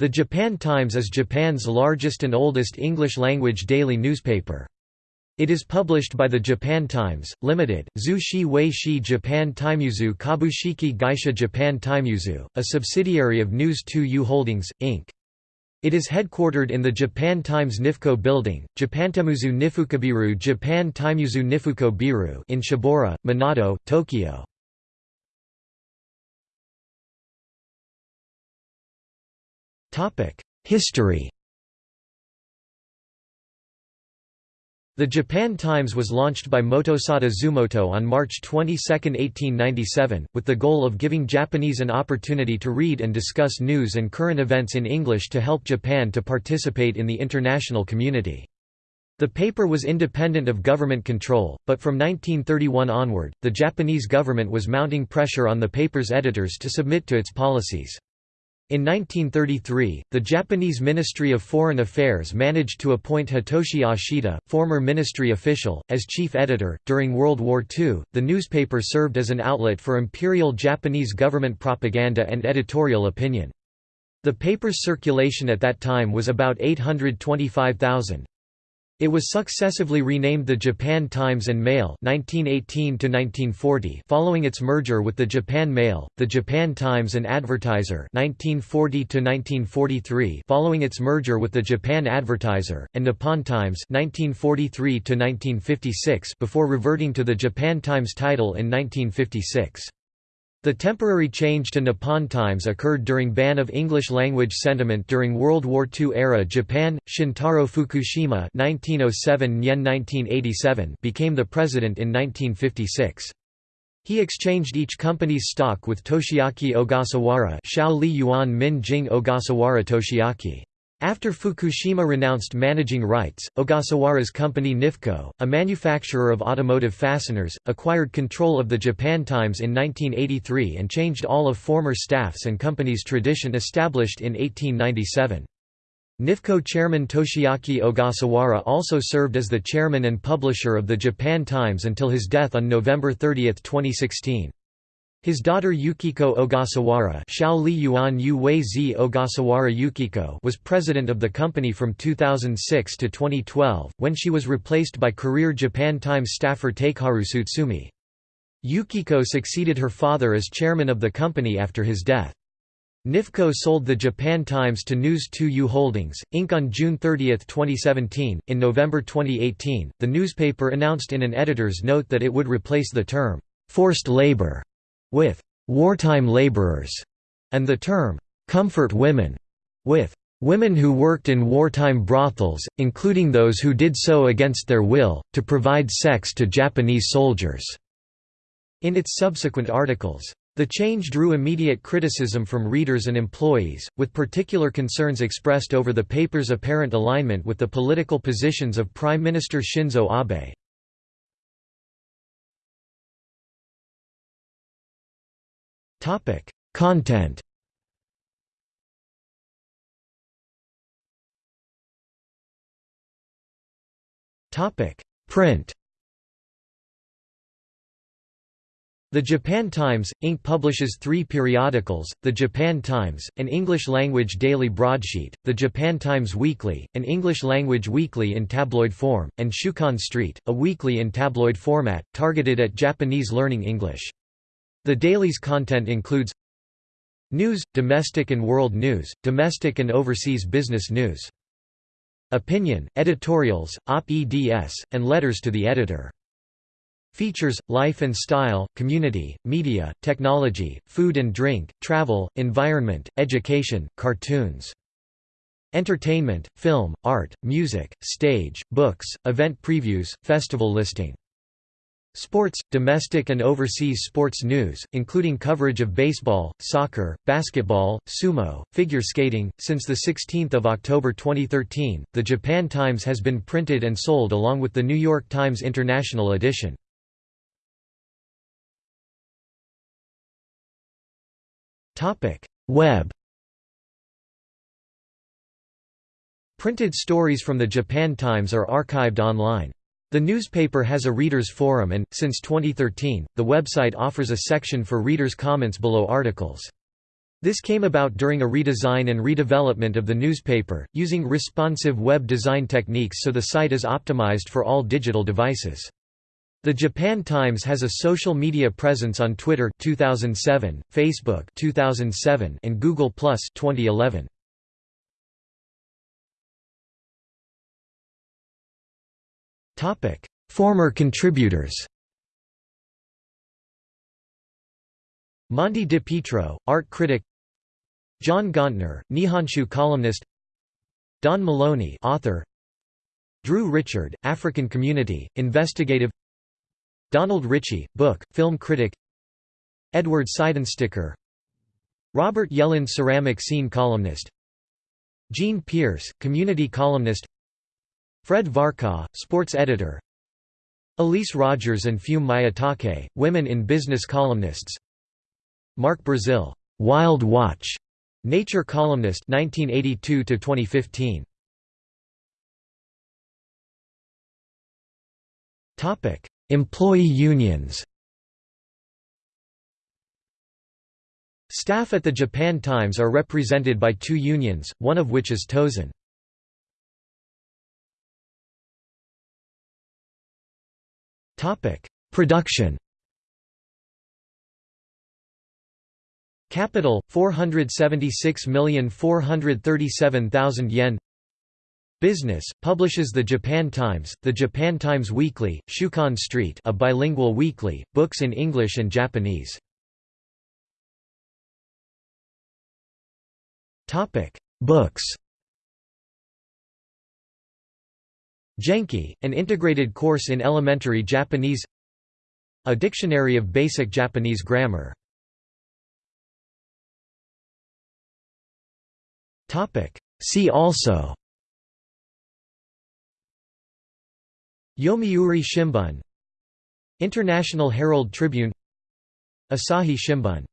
The Japan Times is Japan's largest and oldest English-language daily newspaper. It is published by the Japan Times, Limited, Zushi Weishi Japan Timeuzu Kabushiki Gaisha Japan Timeuzu, a subsidiary of News 2U Holdings, Inc. It is headquartered in the Japan Times Nifco Building, Japantimuzu Nifukabiru Japan Timeuzu Nifuko Biru in Shibaura, Minato, Tokyo. History The Japan Times was launched by Motosada Zumoto on March 22, 1897, with the goal of giving Japanese an opportunity to read and discuss news and current events in English to help Japan to participate in the international community. The paper was independent of government control, but from 1931 onward, the Japanese government was mounting pressure on the paper's editors to submit to its policies. In 1933, the Japanese Ministry of Foreign Affairs managed to appoint Hitoshi Ashida, former ministry official, as chief editor. During World War II, the newspaper served as an outlet for imperial Japanese government propaganda and editorial opinion. The paper's circulation at that time was about 825,000. It was successively renamed the Japan Times and Mail 1918 following its merger with the Japan Mail, the Japan Times and Advertiser 1940 following its merger with the Japan Advertiser, and Nippon Times 1943 before reverting to the Japan Times title in 1956. The temporary change to Nippon Times occurred during ban of English-language sentiment during World War II era Japan. Shintaro Fukushima (1907–1987) became the president in 1956. He exchanged each company's stock with Toshiaki Ogasawara Shao Li Yuan Min Jing Ogasawara Toshiaki. After Fukushima renounced managing rights, Ogasawara's company Nifco, a manufacturer of automotive fasteners, acquired control of the Japan Times in 1983 and changed all of former staff's and company's tradition established in 1897. Nifco chairman Toshiaki Ogasawara also served as the chairman and publisher of the Japan Times until his death on November 30, 2016. His daughter Yukiko Ogasawara Yuan Ogasawara Yukiko was president of the company from 2006 to 2012, when she was replaced by career Japan Times staffer Takeharu Tsutsumi. Yukiko succeeded her father as chairman of the company after his death. Nifco sold the Japan Times to News 2U Holdings, Inc. on June 30, 2017. In November 2018, the newspaper announced in an editor's note that it would replace the term, forced labor with wartime laborers, and the term comfort women with women who worked in wartime brothels, including those who did so against their will, to provide sex to Japanese soldiers." In its subsequent articles. The change drew immediate criticism from readers and employees, with particular concerns expressed over the paper's apparent alignment with the political positions of Prime Minister Shinzo Abe. Topic: Content. Topic: Print. The Japan Times, Inc. publishes three periodicals, The Japan Times, an English-language daily broadsheet, The Japan Times Weekly, an English-language weekly in tabloid form, and Shukan Street, a weekly in tabloid format, targeted at Japanese learning English. The daily's content includes News, domestic and world news, domestic and overseas business news. Opinion, editorials, op-eds, and letters to the editor. Features, life and style, community, media, technology, food and drink, travel, environment, education, cartoons. Entertainment, film, art, music, stage, books, event previews, festival listing. Sports, domestic and overseas sports news, including coverage of baseball, soccer, basketball, sumo, figure skating. Since the 16th of October 2013, the Japan Times has been printed and sold along with the New York Times International edition. Topic: Web. Printed stories from the Japan Times are archived online. The newspaper has a readers forum and, since 2013, the website offers a section for readers' comments below articles. This came about during a redesign and redevelopment of the newspaper, using responsive web design techniques so the site is optimized for all digital devices. The Japan Times has a social media presence on Twitter 2007, Facebook 2007, and Google+ 2011. Former contributors. Monty DiPietro, art critic John Gauntner, Nihonshu columnist Don Maloney author Drew Richard, African Community, investigative Donald Richie, book, film critic Edward Seidensticker Robert Yellin ceramic scene columnist Gene Pierce, community columnist Fred Varcoe, sports editor Elise Rogers and Fume Mayatake, women in business columnists Mark Brazil, Wild Watch, Nature columnist 1982 to 2015. Topic: Employee unions. Staff at the Japan Times are represented by two unions, one of which is Tosen. Production. Capital 476,437,000 yen. Business publishes the Japan Times, the Japan Times Weekly, Shukan Street, a bilingual weekly, books in English and Japanese. Topic: Books. Genki, an integrated course in elementary Japanese. A dictionary of basic Japanese grammar. See also Yomiuri Shimbun International Herald Tribune Asahi Shimbun